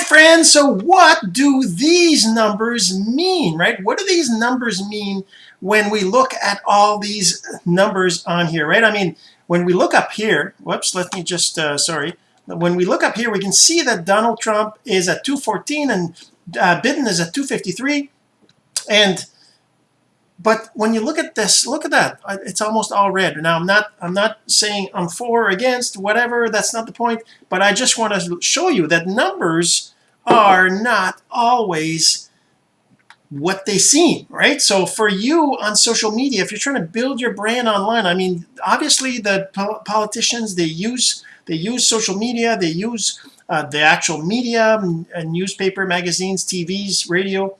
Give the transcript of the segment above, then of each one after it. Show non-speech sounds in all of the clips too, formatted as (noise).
friends so what do these numbers mean right? What do these numbers mean when we look at all these numbers on here right? I mean when we look up here whoops let me just uh, sorry. When we look up here we can see that Donald Trump is at 214 and uh, Biden is at 253 and but when you look at this look at that. It's almost all red. Now I'm not I'm not saying I'm for or against whatever that's not the point but I just want to show you that numbers are not always what they seem right? So for you on social media if you're trying to build your brand online I mean obviously the politicians they use they use social media they use uh, the actual media newspaper magazines TVs radio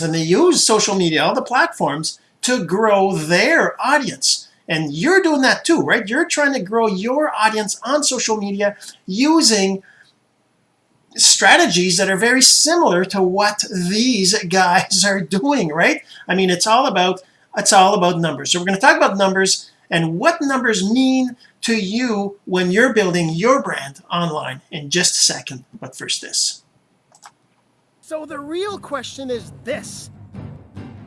and they use social media all the platforms to grow their audience. And you're doing that too right? You're trying to grow your audience on social media using strategies that are very similar to what these (laughs) guys are doing right? I mean it's all about it's all about numbers. So we're going to talk about numbers and what numbers mean to you when you're building your brand online in just a second. But first this so the real question is this.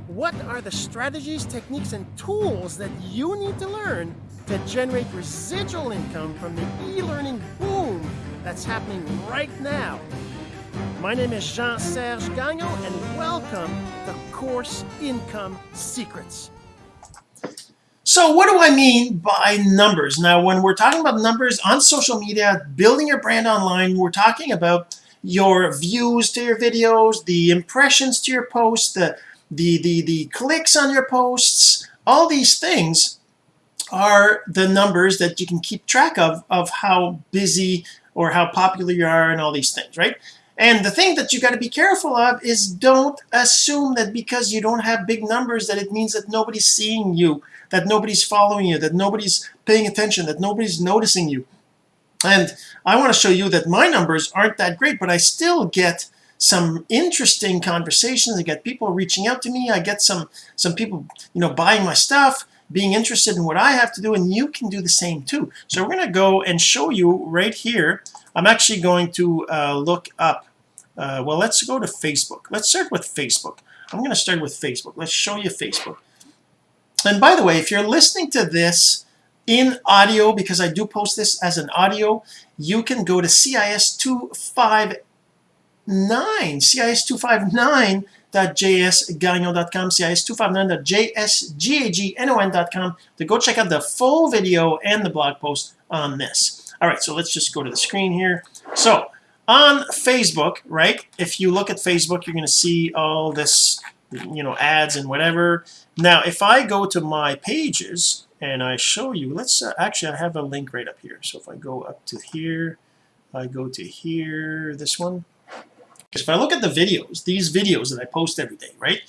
What are the strategies, techniques, and tools that you need to learn to generate residual income from the e-learning boom that's happening right now? My name is Jean-Serge Gagnon, and welcome to Course Income Secrets. So what do I mean by numbers? Now, when we're talking about numbers on social media, building your brand online, we're talking about your views to your videos the impressions to your posts the the the, the clicks on your posts all these things are the numbers that you can keep track of of how busy or how popular you are and all these things right? And the thing that you got to be careful of is don't assume that because you don't have big numbers that it means that nobody's seeing you that nobody's following you that nobody's paying attention that nobody's noticing you and I want to show you that my numbers aren't that great but I still get some interesting conversations. I get people reaching out to me. I get some some people you know buying my stuff being interested in what I have to do and you can do the same too. So we're gonna go and show you right here. I'm actually going to uh, look up uh, well let's go to Facebook. Let's start with Facebook. I'm going to start with Facebook. Let's show you Facebook. And by the way if you're listening to this in audio because I do post this as an audio you can go to CIS 259 CIS 259.jsgagnon.com CIS 259.jsgagnon.com to go check out the full video and the blog post on this. All right so let's just go to the screen here. So on Facebook right if you look at Facebook you're going to see all this you know ads and whatever now if I go to my pages and I show you let's uh, actually I have a link right up here. So if I go up to here I go to here this one. Because if I look at the videos these videos that I post every day right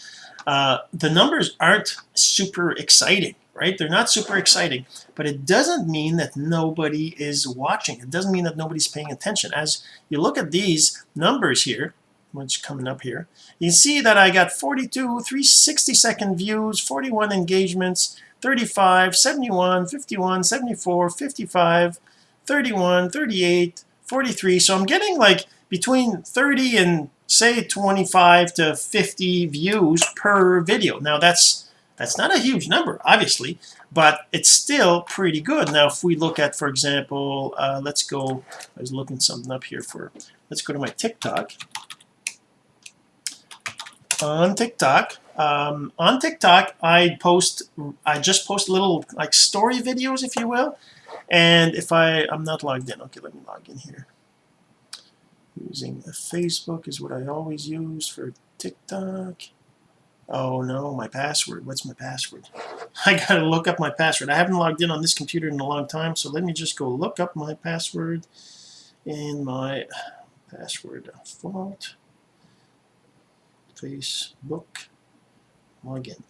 uh, the numbers aren't super exciting right? They're not super exciting but it doesn't mean that nobody is watching. It doesn't mean that nobody's paying attention. As you look at these numbers here which coming up here. You see that I got 42 360 second views 41 engagements 35 71 51 74 55 31 38 43 so I'm getting like between 30 and say 25 to 50 views per video. Now that's that's not a huge number obviously but it's still pretty good. Now if we look at for example uh, let's go I was looking something up here for let's go to my TikTok on TikTok. Um, on TikTok I post I just post little like story videos if you will. And if I I'm not logged in. Okay let me log in here. Using Facebook is what I always use for TikTok. Oh no my password. What's my password? (laughs) I gotta look up my password. I haven't logged in on this computer in a long time so let me just go look up my password in my password fault Facebook. Login.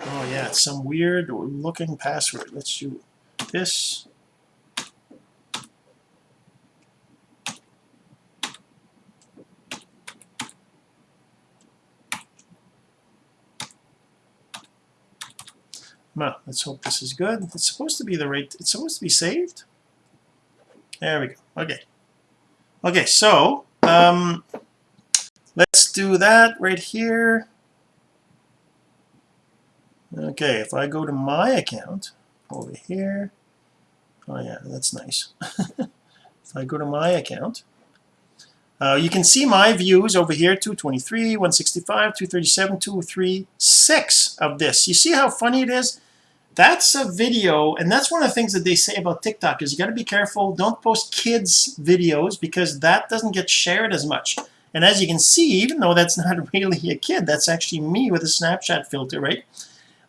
Oh yeah it's some weird looking password. Let's do this. Well let's hope this is good. It's supposed to be the right it's supposed to be saved? There we go. Okay. Okay so um, do that right here. Okay if I go to my account over here oh yeah that's nice. (laughs) If I go to my account uh, you can see my views over here 223 165 237 236 of this. You see how funny it is? That's a video and that's one of the things that they say about TikTok is you got to be careful. Don't post kids videos because that doesn't get shared as much and as you can see even though that's (laughs) not really a kid that's actually me with a Snapchat filter right?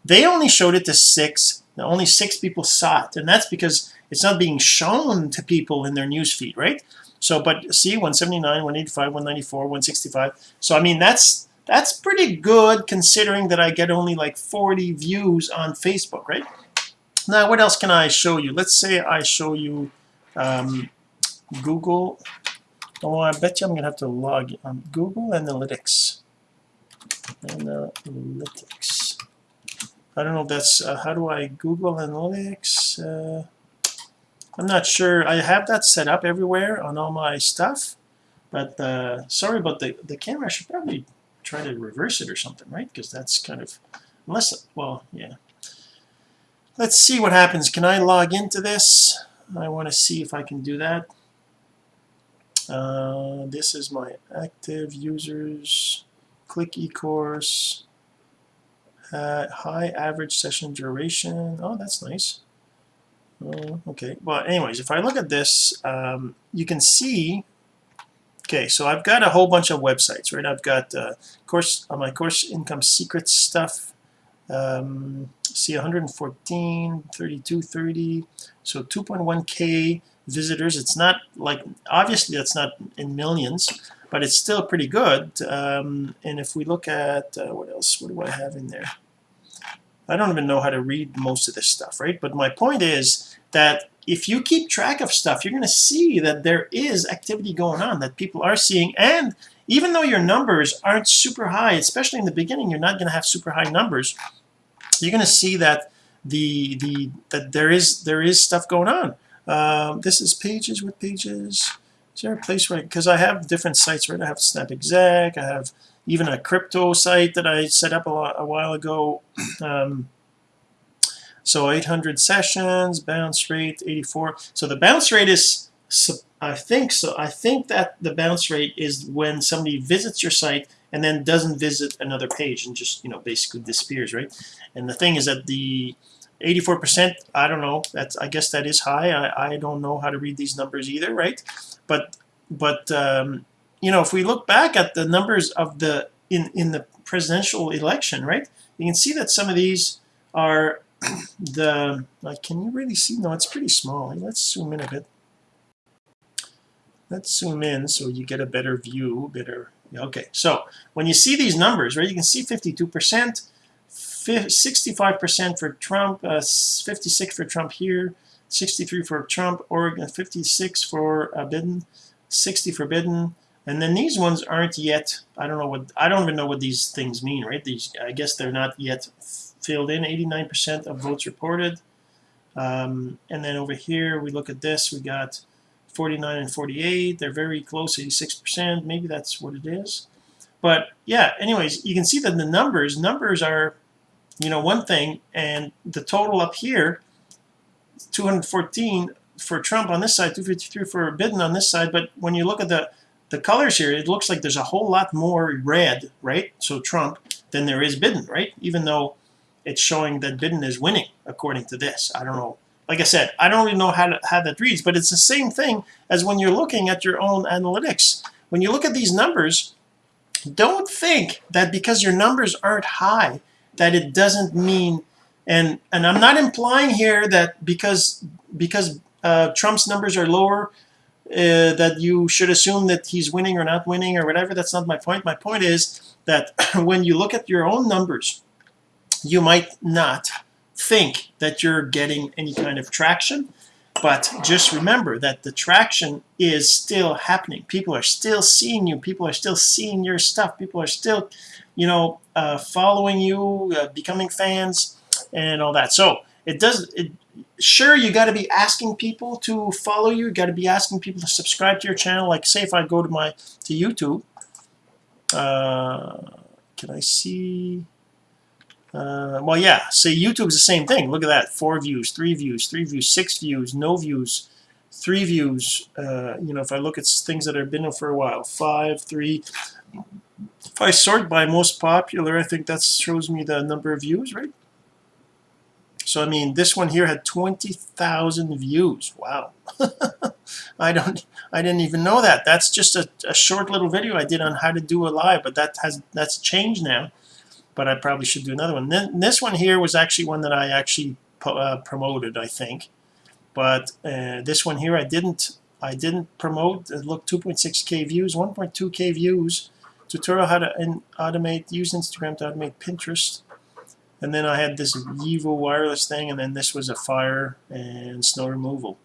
They only showed it to six only six people saw it. And that's because it's not being shown to people in their news feed right? So but see 179 185 194 165 so I mean that's that's pretty good considering that I get only like 40 views on Facebook right? Now what else can I show you? Let's say I show you um, Google oh I bet you I'm gonna have to log on Google Analytics. Analytics. I don't know that's uh, how do I Google Analytics? Uh, I'm not sure. I have that set up everywhere on all my stuff but uh, sorry about the the camera. I should probably try to reverse it or something right? Because that's kind of unless well yeah. Let's see what happens. Can I log into this? I want to see if I can do that uh, this is my active users. Click eCourse. Uh, high average session duration. Oh that's nice. Uh, okay. Well anyways if I look at this um, you can see okay so I've got a whole bunch of websites right? I've got uh, course on uh, my course income secrets stuff um, see 114 32 30 so 2.1k visitors. It's not like obviously that's not in millions but it's still pretty good. Um, and if we look at uh, what else what do I have in there? I don't even know how to read most of this stuff right? But my point is that if you keep track of stuff you're going to see that there is activity going on that people are seeing. And even though your numbers aren't super high especially in the beginning you're not going to have super high numbers you're going to see that the the that there is there is stuff going on um, this is pages with pages. Is there a place where because I have different sites right? I have snap exec I have even a crypto site that I set up a, a while ago. (clears throat) Um, so 800 sessions bounce rate 84 so the bounce rate is I think so I think that the bounce rate is when somebody visits your site and then doesn't visit another page and just you know basically disappears right? And the thing is that the 84% I don't know. That's I guess that is high. I, I don't know how to read these numbers either right? But but um, you know if we look back at the numbers of the in in the presidential election right you can see that some of these are (clears throat) the like can you really see? No it's pretty small. Let's zoom in a bit. Let's zoom in so you get a better view better okay. So when you see these numbers right you can see 52 percent 65 percent for Trump uh, 56 for Trump here 63 for Trump Oregon 56 for uh, Biden 60 for Biden. And then these ones aren't yet I don't know what I don't even know what these things mean right? These I guess they're not yet filled in. 89% of votes reported. Um, and then over here we look at this we got 49 and 48 they're very close 86% maybe that's what it is. But yeah anyways you can see that the numbers numbers are you know one thing and the total up here 214 for Trump on this side 253 for Biden on this side but when you look at the the colors here it looks like there's a whole lot more red right? So Trump than there is Biden right? Even though it's showing that Biden is winning according to this. I don't know. Like I said I don't really know how, to, how that reads but it's the same thing as when you're looking at your own analytics. When you look at these numbers don't think that because your numbers aren't high that it doesn't mean and and I'm not implying here that because because uh, Trump's numbers are lower uh, that you should assume that he's winning or not winning or whatever. That's not my point. My point is that (clears throat) when you look at your own numbers you might not think that you're getting any kind of traction but just remember that the traction is still happening. People are still seeing you. People are still seeing your stuff. People are still you know uh, following you uh, becoming fans and all that. So it does it sure you got to be asking people to follow you, you got to be asking people to subscribe to your channel. Like say if I go to my to YouTube uh, can I see uh, well yeah say YouTube's the same thing. Look at that four views three views three views six views no views three views uh, you know if I look at things that have been there for a while five three if I sort by most popular I think that shows me the number of views right? So I mean this one here had 20,000 views. Wow. (laughs) I don't I didn't even know that. That's just a, a, short little video I did on how to do a live but that has that's changed now. But I probably should do another one. Then this one here was actually one that I actually uh, promoted I think. But uh, this one here I didn't I didn't promote. It looked 2.6k views 1.2k views tutorial how to automate use Instagram to automate Pinterest. And then I had this Evo wireless thing and then this was a fire and snow removal.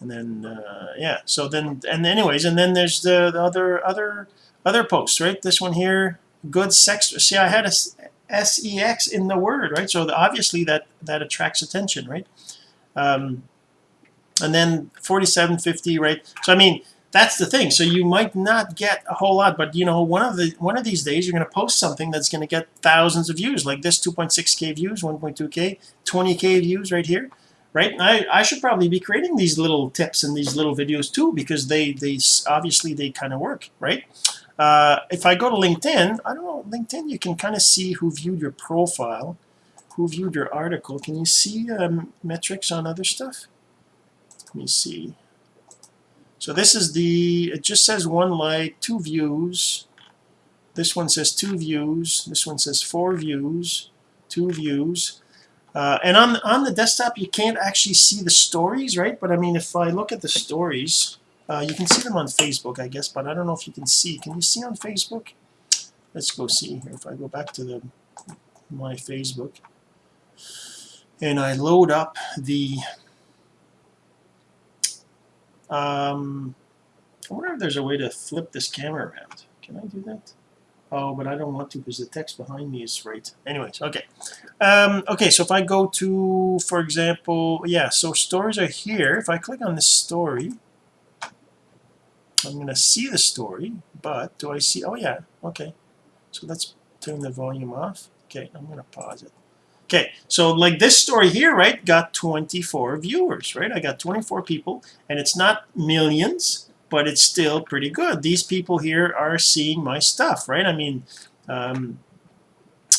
And then uh, yeah so then and anyways and then there's the, the, other other other posts right? This one here good sex see I had a sex in the word right? So the, obviously that that attracts attention right? Um, and then 4750 right? So I mean that's the thing. So you might not get a whole lot but you know one of the one of these days you're going to post something that's going to get thousands of views like this 2.6k views 1.2k 20k views right here right? I, I should probably be creating these little tips and these little videos too because they they obviously they kind of work right? Uh, if I go to LinkedIn I don't know LinkedIn you can kind of see who viewed your profile who viewed your article. Can you see um, metrics on other stuff? Let me see so this is the it just says one like two views. This one says two views. This one says four views two views. Uh, and on on the desktop you can't actually see the stories right? But I mean if I look at the stories uh, you can see them on Facebook I guess but I don't know if you can see. Can you see on Facebook? Let's go see here. If I go back to the my Facebook. And I load up the um, I wonder if there's a way to flip this camera around. Can I do that? Oh but I don't want to because the text behind me is right. Anyways okay. Um, okay so if I go to for example yeah so stories are here. If I click on this story I'm gonna see the story but do I see oh yeah okay. So let's turn the volume off. Okay I'm gonna pause it okay so like this story here right got 24 viewers right? I got 24 people and it's not millions but it's still pretty good. These people here are seeing my stuff right? I mean um,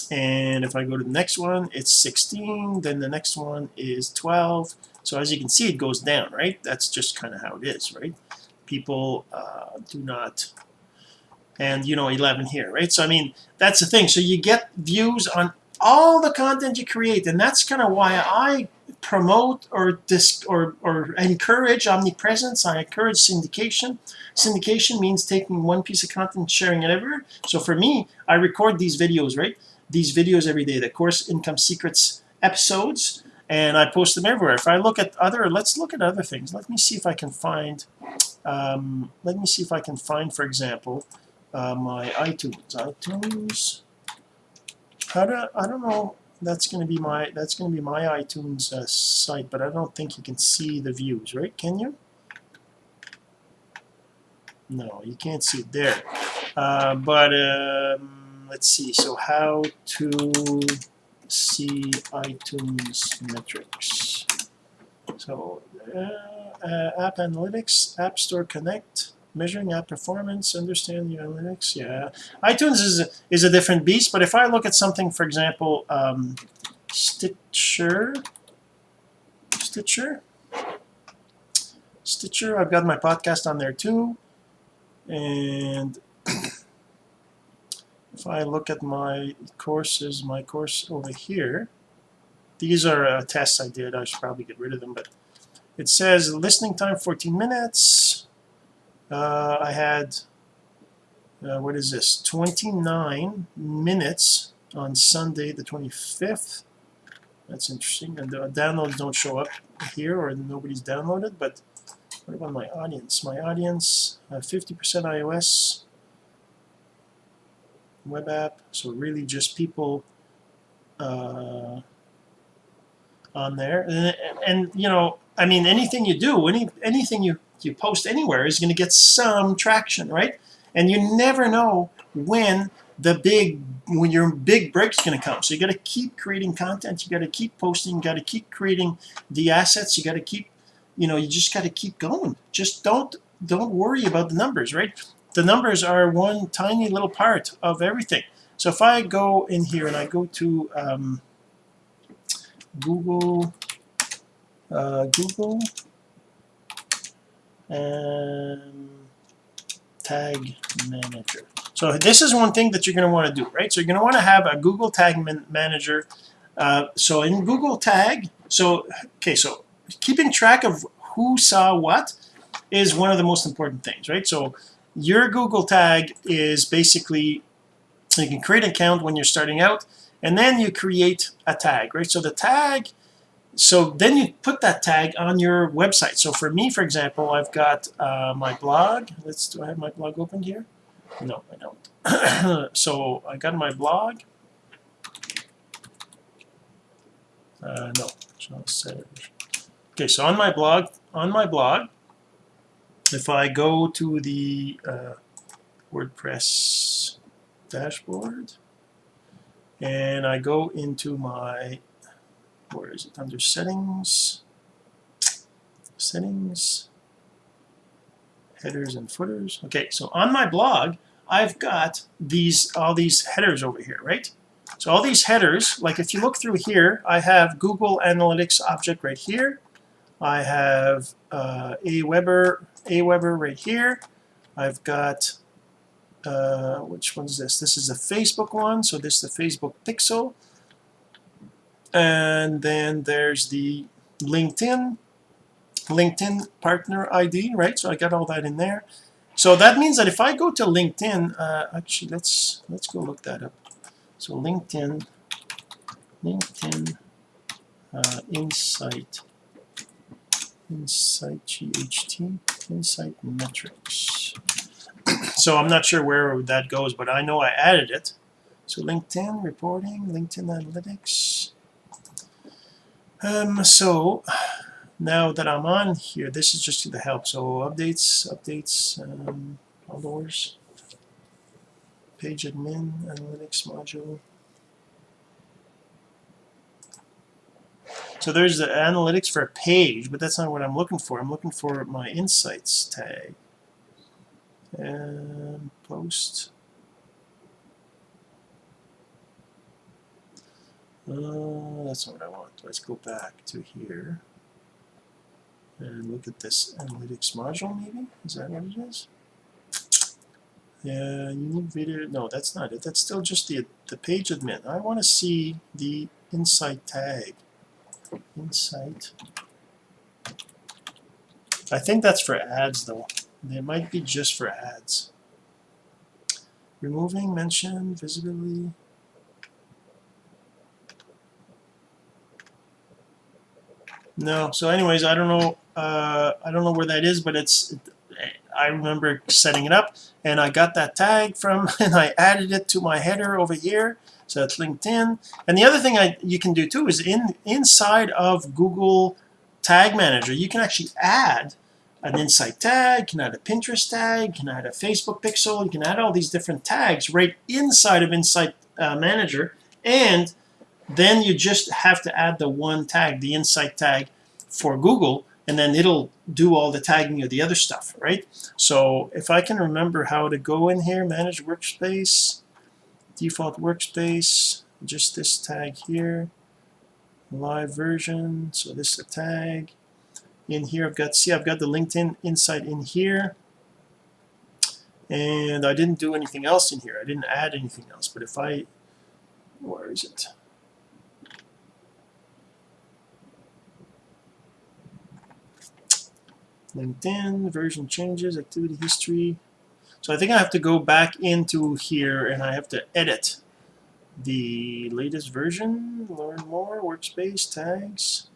and if I go to the next one it's 16 then the next one is 12 so as you can see it goes down right? That's just kind of how it is right? People uh, do not and you know 11 here right? So I mean that's the thing. So you get views on all the content you create and that's kind of why I promote or dis or, or encourage omnipresence. I encourage syndication. Syndication means taking one piece of content sharing it everywhere. So for me I record these videos right? These videos every day the course income secrets episodes and I post them everywhere. If I look at other let's look at other things. Let me see if I can find um, let me see if I can find for example uh, my iTunes. iTunes how don't, I don't know that's going to be my that's going to be my iTunes uh, site but I don't think you can see the views right? Can you? No you can't see it there. Uh, but um, let's see so how to see iTunes metrics? So uh, uh app analytics app store connect measuring app performance understand the analytics yeah. iTunes is a, is a different beast but if I look at something for example um, Stitcher Stitcher Stitcher I've got my podcast on there too and (coughs) if I look at my courses my course over here these are uh, tests I did I should probably get rid of them but it says listening time 14 minutes uh, I had uh, what is this? 29 minutes on Sunday the 25th that's interesting. And the downloads don't show up here or nobody's downloaded but what about my audience? My audience 50% uh, iOS web app. So really just people uh, on there. And, and you know I mean anything you do any anything you you post anywhere is going to get some traction right? And you never know when the big when your big break's going to come. So you got to keep creating content you got to keep posting you got to keep creating the assets you got to keep you know you just got to keep going. Just don't don't worry about the numbers right? The numbers are one tiny little part of everything. So if I go in here and I go to um, Google uh, Google and tag manager. So this is one thing that you're going to want to do right? So you're going to want to have a Google tag man manager uh, so in Google tag so okay so keeping track of who saw what is one of the most important things right? So your Google tag is basically you can create an account when you're starting out and then you create a tag right? So the tag so then you put that tag on your website. So for me for example I've got uh, my blog. Let's do I have my blog open here? No I don't. (coughs) So I got my blog. Uh, no. So okay so on my blog on my blog if I go to the uh, WordPress dashboard and I go into my where is it under settings settings headers and footers. Okay so on my blog I've got these all these headers over here right? So all these headers like if you look through here I have Google Analytics object right here. I have uh, Aweber Aweber right here. I've got uh, which one is this? This is a Facebook one. So this is the Facebook pixel and then there's the LinkedIn LinkedIn partner ID right? So I got all that in there. So that means that if I go to LinkedIn uh, actually let's let's go look that up. So LinkedIn LinkedIn uh, Insight Insight GHT Insight metrics. So I'm not sure where that goes but I know I added it. So LinkedIn reporting LinkedIn analytics um, so now that I'm on here this is just to the help. So updates updates um, followers page admin analytics module. So there's the analytics for a page but that's not what I'm looking for. I'm looking for my insights tag. And post Uh, that's not what I want. Let's go back to here and look at this analytics module maybe. Is that what it is? Yeah, unique video. No, that's not it. That's still just the the page admin. I want to see the insight tag. Insight. I think that's for ads though. They might be just for ads. Removing mention visibility. No so anyways I don't know uh, I don't know where that is but it's I remember setting it up and I got that tag from (laughs) and I added it to my header over here so it's LinkedIn and the other thing I you can do too is in inside of Google Tag Manager you can actually add an insight tag, you can add a Pinterest tag, you can add a Facebook pixel, you can add all these different tags right inside of Insight uh, Manager and then you just have to add the one tag the insight tag for Google and then it'll do all the tagging of the other stuff right? So if I can remember how to go in here manage workspace default workspace just this tag here live version so this is a tag. In here I've got see I've got the LinkedIn insight in here. And I didn't do anything else in here. I didn't add anything else but if I where is it LinkedIn version changes activity history. So I think I have to go back into here and I have to edit the latest version learn more workspace tags.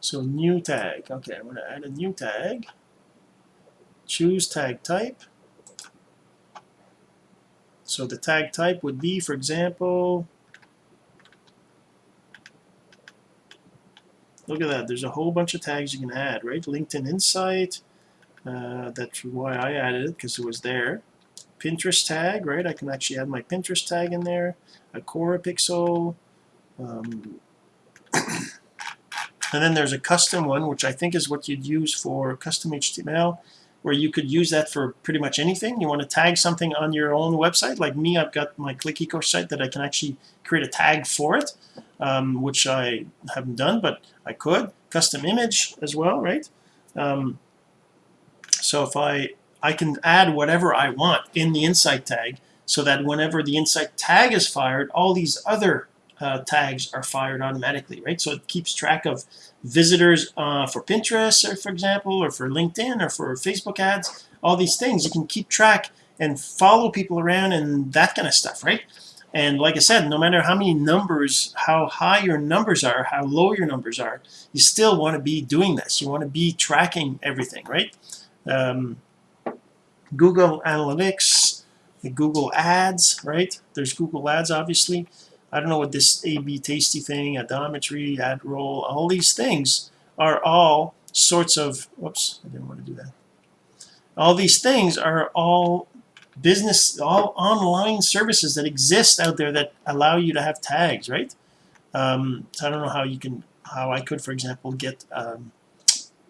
So new tag. Okay I'm going to add a new tag. Choose tag type. So the tag type would be for example look at that. There's a whole bunch of tags you can add right? LinkedIn Insight uh, that's why I added it because it was there. Pinterest tag right? I can actually add my Pinterest tag in there. A Quora pixel um, (coughs) and then there's a custom one which I think is what you'd use for custom HTML where you could use that for pretty much anything. You want to tag something on your own website like me I've got my ClickEco site that I can actually create a tag for it um, which I haven't done but I could. Custom image as well right? Um, so if I I can add whatever I want in the insight tag so that whenever the insight tag is fired all these other uh, tags are fired automatically right? So it keeps track of visitors uh, for Pinterest or for example or for LinkedIn or for Facebook ads all these things. You can keep track and follow people around and that kind of stuff right and like I said no matter how many numbers how high your numbers are how low your numbers are you still want to be doing this. You want to be tracking everything right? Um, Google Analytics Google Ads right? There's Google Ads obviously. I don't know what this AB tasty thing Adometry ad roll all these things are all sorts of whoops I didn't want to do that. All these things are all business all online services that exist out there that allow you to have tags right? Um, I don't know how you can how I could for example get um,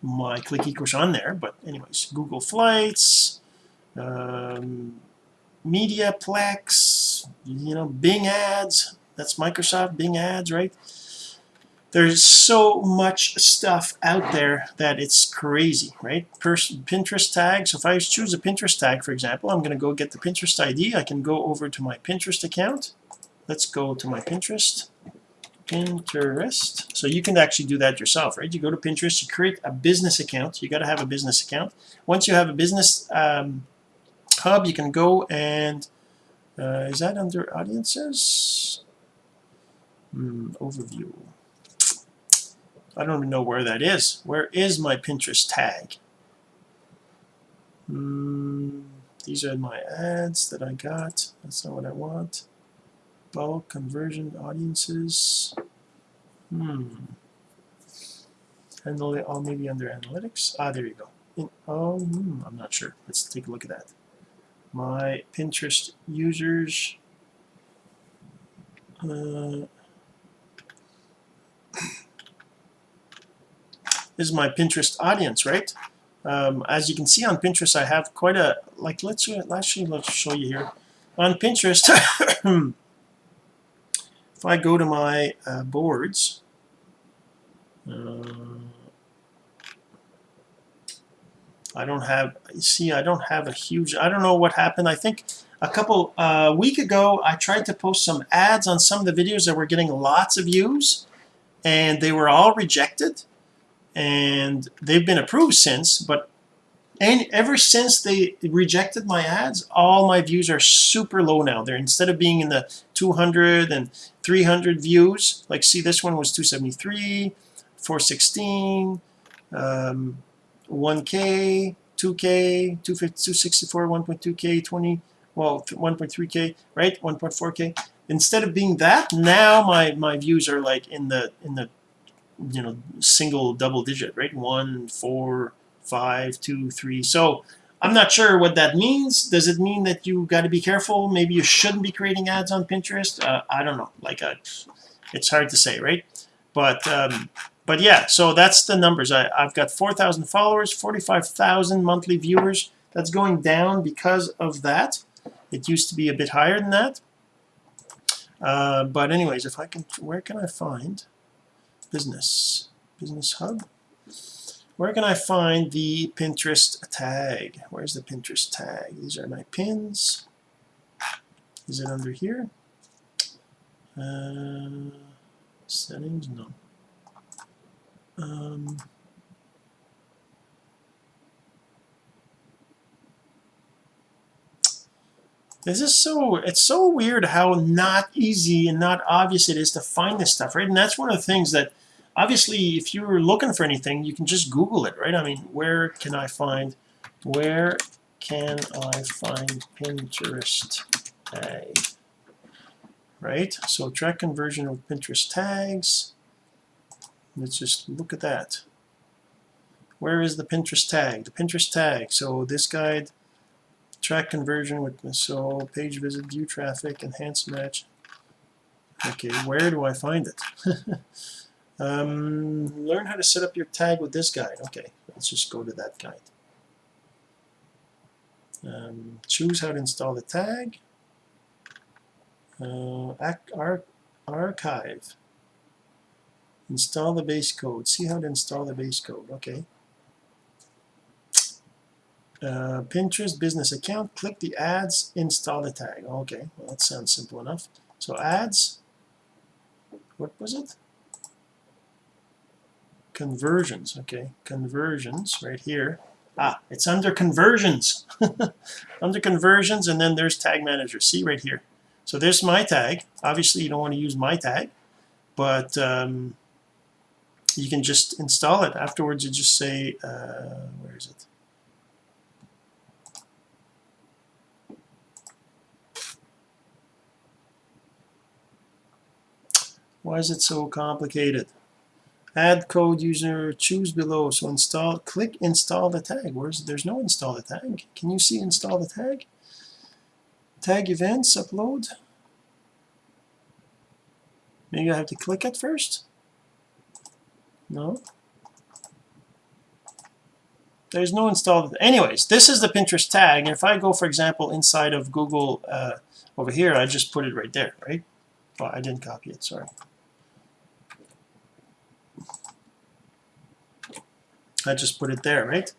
my ClickEco's on there but anyways Google Flights um, Mediaplex you know Bing ads that's Microsoft Bing ads right there's so much stuff out there that it's crazy right? Pinterest tag so if I choose a Pinterest tag for example I'm gonna go get the Pinterest ID I can go over to my Pinterest account. Let's go to my Pinterest. Pinterest. So you can actually do that yourself right? You go to Pinterest you create a business account you got to have a business account. Once you have a business um, hub you can go and uh, is that under audiences? Hmm, overview I don't even know where that is. Where is my Pinterest tag? Hmm, these are my ads that I got. That's not what I want. Bulk conversion audiences. Hmm. And all maybe under analytics? Ah there you go. In, oh hmm, I'm not sure. Let's take a look at that. My Pinterest users uh, is my Pinterest audience right? Um, as you can see on Pinterest I have quite a like let's actually let's show you here. On Pinterest (coughs) if I go to my uh, boards uh, I don't have see I don't have a huge I don't know what happened. I think a couple uh, week ago I tried to post some ads on some of the videos that were getting lots of views and they were all rejected and they've been approved since but and ever since they rejected my ads all my views are super low now. They're instead of being in the 200 and 300 views like see this one was 273 416 um, 1k 2k 264 1.2k 20 well 1.3k right? 1.4k instead of being that now my my views are like in the in the you know single double digit right? One four five two three. So I'm not sure what that means. Does it mean that you got to be careful? Maybe you shouldn't be creating ads on Pinterest? Uh, I don't know. Like uh, it's hard to say right? But um, but yeah so that's the numbers. I, I've got 4,000 followers 45,000 monthly viewers. That's going down because of that. It used to be a bit higher than that. Uh, but anyways if I can where can I find business. Business hub. Where can I find the Pinterest tag? Where's the Pinterest tag? These are my pins. Is it under here? Uh, settings? No. Um, this is so it's so weird how not easy and not obvious it is to find this stuff right? And that's one of the things that obviously if you're looking for anything you can just google it right? I mean where can I find where can I find Pinterest tag? Right? So track conversion of Pinterest tags. Let's just look at that. Where is the Pinterest tag? The Pinterest tag. So this guide track conversion with so page visit view traffic enhance match. Okay where do I find it (laughs) um, learn how to set up your tag with this guide. Okay let's just go to that guide. Um, choose how to install the tag. Uh, ar archive. Install the base code. See how to install the base code. Okay. Uh, Pinterest business account. Click the ads install the tag. Okay well that sounds simple enough. So ads. What was it conversions okay? Conversions right here. Ah it's under conversions. (laughs) Under conversions and then there's tag manager. See right here. So there's my tag. Obviously you don't want to use my tag but um, you can just install it. Afterwards you just say uh, where is it? Why is it so complicated add code user choose below. So install click install the tag. Where's there's no install the tag. Can you see install the tag? Tag events upload. Maybe I have to click it first? No. There's no install. Anyways this is the Pinterest tag. And if I go for example inside of Google uh, over here I just put it right there right? Well I didn't copy it sorry I just put it there right?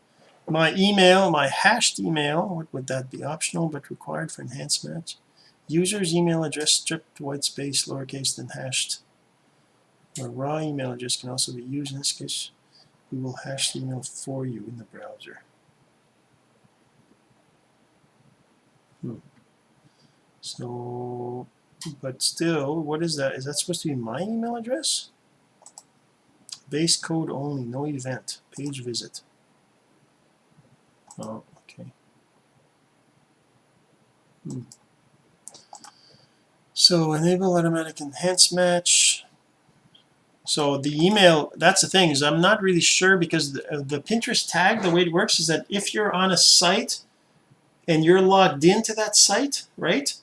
My email my hashed email what would that be? Optional but required for enhanced match user's email address stripped white space lowercase than hashed. Or raw email address can also be used. In this case we will hash the email for you in the browser. Hmm. so but still what is that? Is that supposed to be my email address base code only no event page visit. Oh okay. Hmm. so enable automatic enhance match. So the email that's the thing is I'm not really sure because the, uh, the Pinterest tag the way it works is that if you're on a site and you're logged into that site right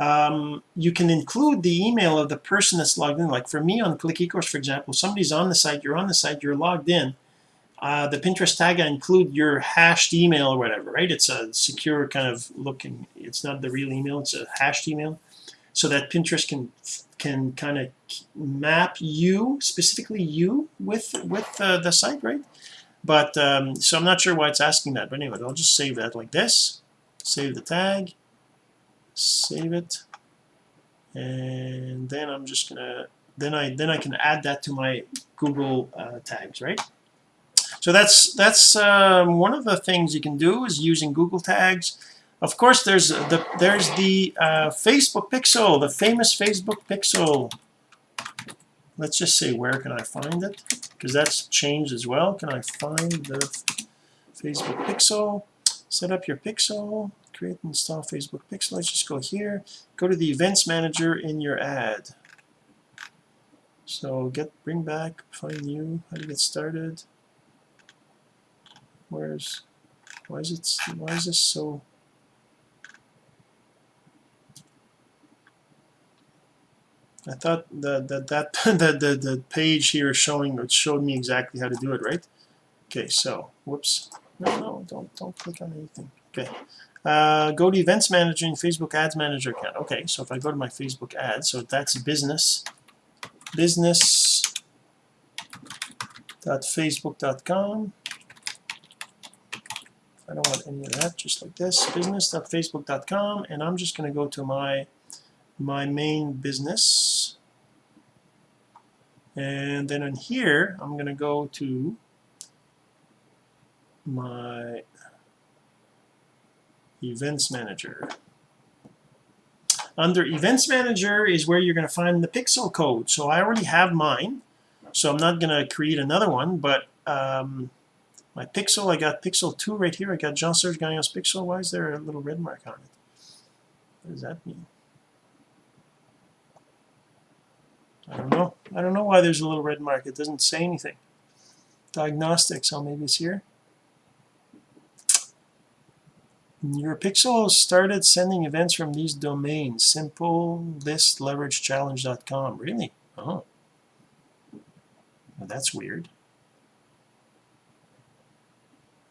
um, you can include the email of the person that's logged in. Like for me on click ecourse for example somebody's on the site you're on the site you're logged in uh, the Pinterest tag I include your hashed email or whatever right? It's a secure kind of looking it's not the real email it's a hashed email. So that Pinterest can can kind of map you specifically you with with uh, the site right? But um, so I'm not sure why it's asking that but anyway I'll just save that like this save the tag save it. And then I'm just gonna then I then I can add that to my Google uh, tags right? So that's that's um, one of the things you can do is using Google tags. Of course there's the there's the uh, Facebook pixel the famous Facebook pixel. Let's just say where can I find it? Because that's changed as well. Can I find the Facebook pixel? Set up your pixel create and install Facebook pixel let's just go here. Go to the events manager in your ad. So get bring back find new how to get started. Where's why is it why is this so I thought that that that the, the the page here showing it showed me exactly how to do it right? Okay so whoops. No no don't don't click on anything. Okay uh, go to events manager in Facebook ads manager account. Okay so if I go to my Facebook ads so that's business. Business dot facebook.com I don't want any of that just like this. Business.facebook.com and I'm just going to go to my my main business. And then in here I'm going to go to my events manager under events manager is where you're going to find the pixel code so I already have mine so I'm not going to create another one but um, my pixel I got pixel 2 right here I got Jean-Serge Gagnon's pixel why is there a little red mark on it what does that mean I don't know. I don't know why there's a little red mark. It doesn't say anything. Diagnostics. Oh, maybe it's here. Your pixel started sending events from these domains. Simple list leverage challenge.com. Really? Oh. Well, that's weird.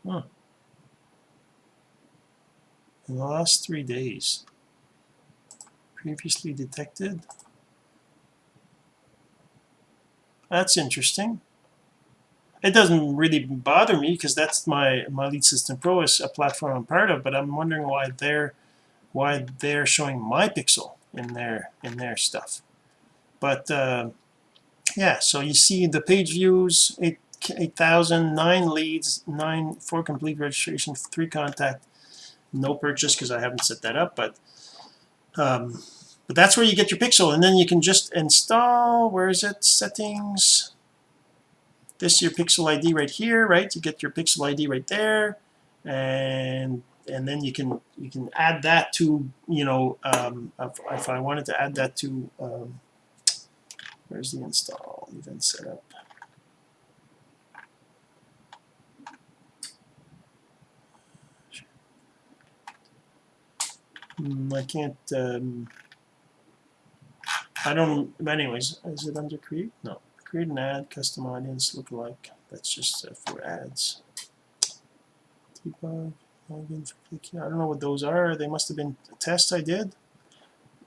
Huh. In the last three days. Previously detected. That's interesting. It doesn't really bother me because that's my my lead system pro is a platform I'm part of, but I'm wondering why they're why they're showing my pixel in their in their stuff. But uh, yeah, so you see the page views, eight eight thousand, nine leads, nine four complete registration, three contact, no purchase because I haven't set that up, but um, but that's where you get your pixel, and then you can just install. Where is it? Settings this is your pixel ID right here right? You get your pixel ID right there and and then you can you can add that to you know um, if, if I wanted to add that to um, where's the install event setup? Hmm, I can't um, I don't anyways is it under create? No create an ad custom audience lookalike that's just uh, for ads. Debug login for I don't know what those are. They must have been tests I did.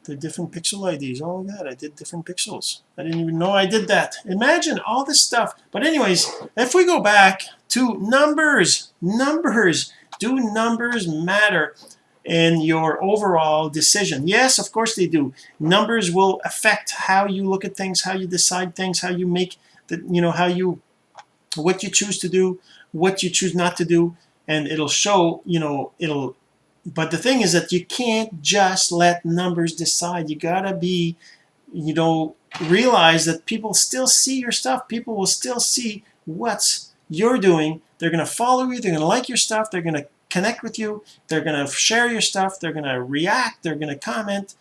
The different pixel IDs oh god I did different pixels. I didn't even know I did that. Imagine all this stuff. But anyways if we go back to numbers numbers do numbers matter in your overall decision. Yes of course they do. Numbers will affect how you look at things how you decide things how you make the you know how you what you choose to do what you choose not to do and it'll show you know it'll but the thing is that you can't just let numbers decide. You gotta be you know realize that people still see your stuff. People will still see what's you're doing. They're gonna follow you. They're gonna like your stuff. They're gonna connect with you. They're going to share your stuff. They're going to react. They're going to comment.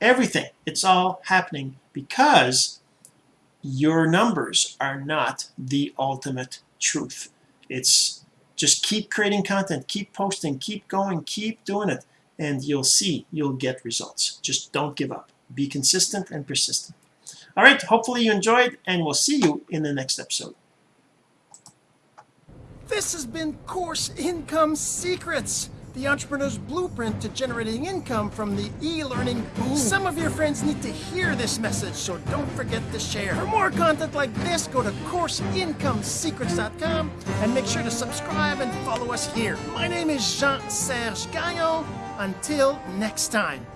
Everything. It's all happening because your numbers are not the ultimate truth. It's just keep creating content keep posting keep going keep doing it and you'll see you'll get results. Just don't give up. Be consistent and persistent. All right. Hopefully you enjoyed and we'll see you in the next episode This has been Course Income Secrets, the entrepreneur's blueprint to generating income from the e-learning boom. Some of your friends need to hear this message, so don't forget to share. For more content like this, go to CourseIncomeSecrets.com and make sure to subscribe and follow us here. My name is Jean-Serge Gagnon. Until next time.